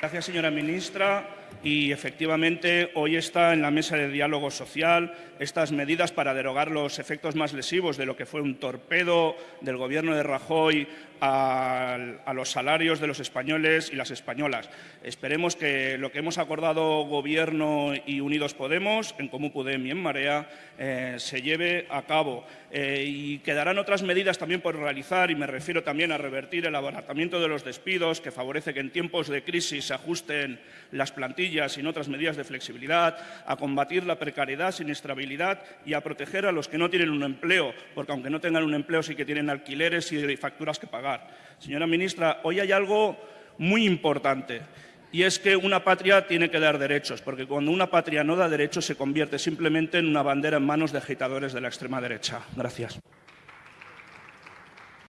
Gracias, señora ministra. Y efectivamente, hoy está en la mesa de diálogo social estas medidas para derogar los efectos más lesivos de lo que fue un torpedo del Gobierno de Rajoy a, los salarios de los españoles y las españolas. Esperemos que lo que hemos acordado Gobierno y Unidos Podemos, en Común Podem y en Marea, eh, se lleve a cabo. Eh, y quedarán otras medidas también por realizar, y me refiero también a revertir el abaratamiento de los despidos, que favorece que en tiempos de crisis se ajusten las plantillas en otras medidas de flexibilidad, a combatir la precariedad, siniestrabilidad y a proteger a los que no tienen un empleo, porque aunque no tengan un empleo sí que tienen alquileres y facturas que pagar. Señora ministra, hoy hay algo muy importante y es que una patria tiene que dar derechos, porque cuando una patria no da derechos se convierte simplemente en una bandera en manos de agitadores de la extrema derecha. Gracias.